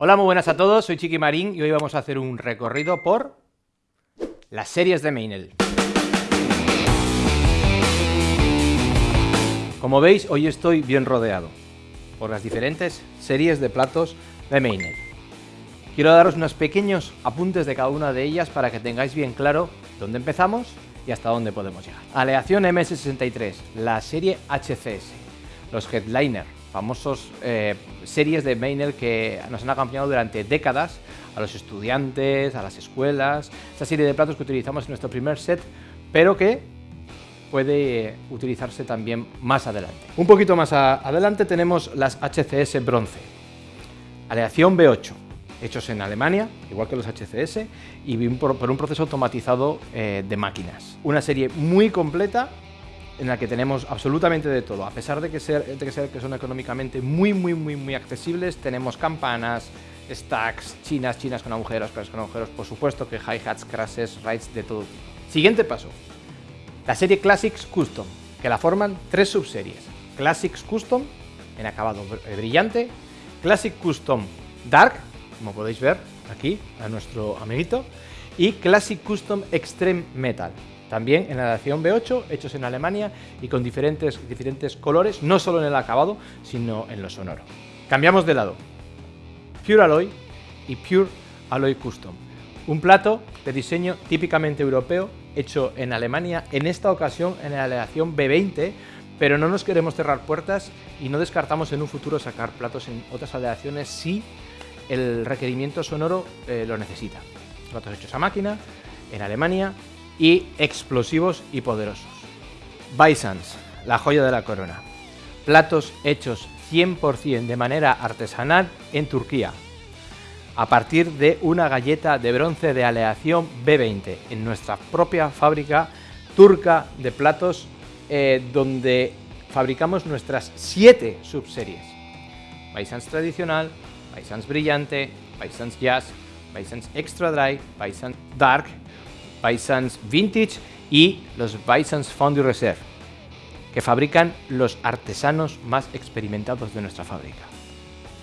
Hola, muy buenas a todos, soy Chiqui Marín y hoy vamos a hacer un recorrido por las series de Meinel. Como veis, hoy estoy bien rodeado por las diferentes series de platos de Meinel. Quiero daros unos pequeños apuntes de cada una de ellas para que tengáis bien claro dónde empezamos y hasta dónde podemos llegar. Aleación MS63, la serie HCS, los Headliner, famosos eh, series de Meinel que nos han acompañado durante décadas a los estudiantes, a las escuelas, esa serie de platos que utilizamos en nuestro primer set, pero que puede utilizarse también más adelante. Un poquito más adelante tenemos las HCS bronce, aleación B8, hechos en Alemania, igual que los HCS, y por, un proceso automatizado eh, de máquinas. Una serie muy completa en la que tenemos absolutamente de todo. A pesar de que, ser, de ser, que son económicamente muy, muy, muy, muy accesibles, tenemos campanas, stacks, chinas, chinas con agujeros, crashes con agujeros, por supuesto que hi-hats, crashes, rides, de todo. Siguiente paso, la serie Classics Custom, que la forman tres subseries. Classics Custom, en acabado brillante, Classic Custom Dark, como podéis ver aquí, a nuestro amiguito, y Classic Custom Extreme Metal, también en la edición B8, hechos en Alemania y con diferentes, diferentes colores, no solo en el acabado, sino en lo sonoro. Cambiamos de lado. Pure Alloy y Pure Alloy Custom. Un plato de diseño típicamente europeo, hecho en Alemania, en esta ocasión en la aleación B20, pero no nos queremos cerrar puertas y no descartamos en un futuro sacar platos en otras aleaciones si el requerimiento sonoro eh, lo necesita. Platos hechos a máquina, en Alemania, y explosivos y poderosos. Bisons, la joya de la corona. Platos hechos 100% de manera artesanal en Turquía, a partir de una galleta de bronce de aleación B20 en nuestra propia fábrica turca de platos eh, donde fabricamos nuestras siete subseries. Bisons tradicional, Bisons brillante, Bisons jazz, Bisons extra dry, Bisons dark Bisons Vintage y los Bisons Fondue Reserve, que fabrican los artesanos más experimentados de nuestra fábrica.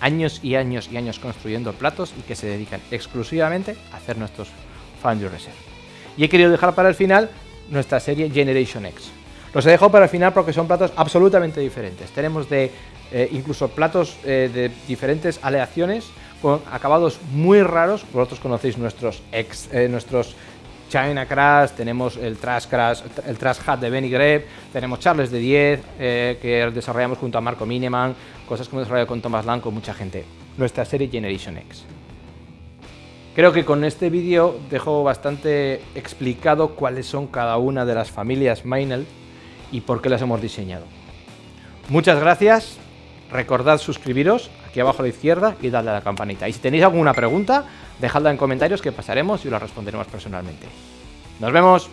Años y años y años construyendo platos y que se dedican exclusivamente a hacer nuestros Fondue Reserve. Y he querido dejar para el final nuestra serie Generation X. Los he dejado para el final porque son platos absolutamente diferentes. Tenemos de eh, incluso platos eh, de diferentes aleaciones con acabados muy raros. Vosotros conocéis nuestros, ex, eh, nuestros China Crash, tenemos el Trash Crash, el Trash Hat de Benny Greb, tenemos Charles de 10, eh, que desarrollamos junto a Marco Mineman, cosas que hemos desarrollado con Thomas Lang, con mucha gente. Nuestra serie Generation X. Creo que con este vídeo dejo bastante explicado cuáles son cada una de las familias Mainel y por qué las hemos diseñado. Muchas gracias, recordad suscribiros aquí abajo a la izquierda y darle a la campanita. Y si tenéis alguna pregunta, dejadla en comentarios que pasaremos y la responderemos personalmente. ¡Nos vemos!